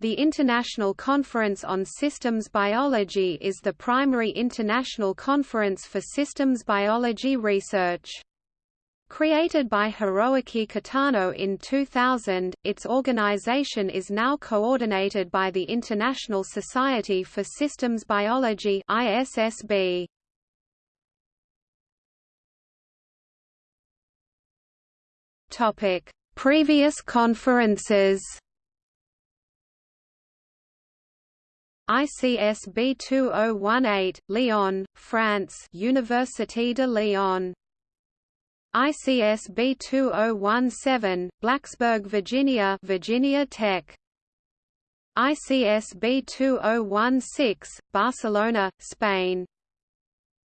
The International Conference on Systems Biology is the primary international conference for systems biology research. Created by Hiroaki Kitano in 2000, its organization is now coordinated by the International Society for Systems Biology ISSB. Previous conferences ICSB 2018, Lyon, France Université de Lyon. ICSB 2017, Blacksburg, Virginia Virginia Tech. ICSB 2016, Barcelona, Spain.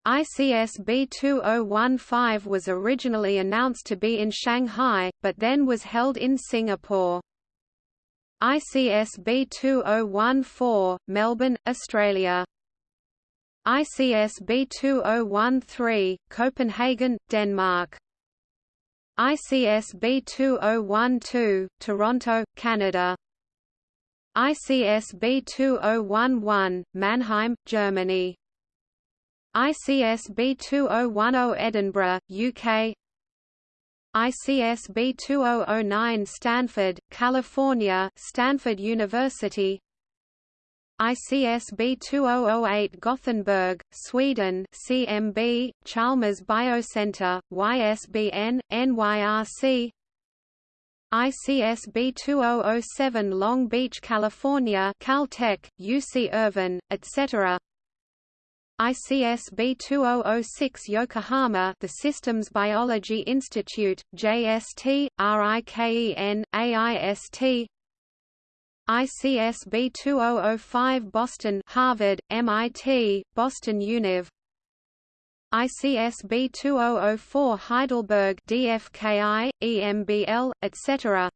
ICSB 2015 was originally announced to be in Shanghai, but then was held in Singapore. ICSB 2014, Melbourne, Australia. ICSB 2013, Copenhagen, Denmark. ICSB 2012, Toronto, Canada. ICSB 2011, Mannheim, Germany. ICSB 2010 Edinburgh, UK ICSB 2009 Stanford, California Stanford University ICSB 2008 Gothenburg, Sweden CMB, Chalmers Biocenter, YSBN, NYRC ICSB 2007 Long Beach, California Caltech, UC Irvine, etc. ICSB 2006 Yokohama The Systems Biology Institute, JST, RIKEN, AIST ICSB 2005 Boston Harvard, MIT, Boston Univ ICSB 2004 Heidelberg DFKI, EMBL, etc.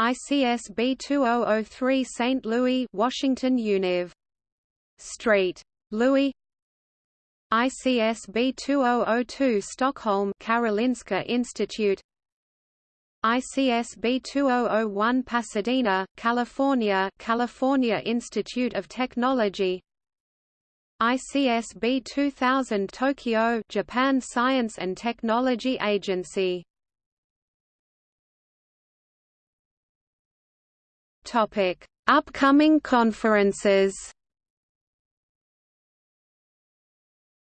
ICSB 2003 St. Louis Washington Univ. Street Louis. ICSB 2002 Stockholm Karolinska Institute. ICSB 2001 Pasadena, California California Institute of Technology. ICSB 2000 Tokyo Japan Science and Technology Agency. Topic Upcoming conferences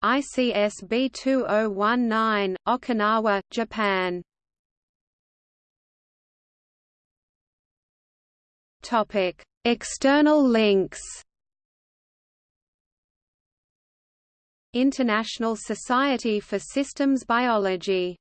ICSB 2019, Okinawa, Japan. Topic: External links. International Society for Systems Biology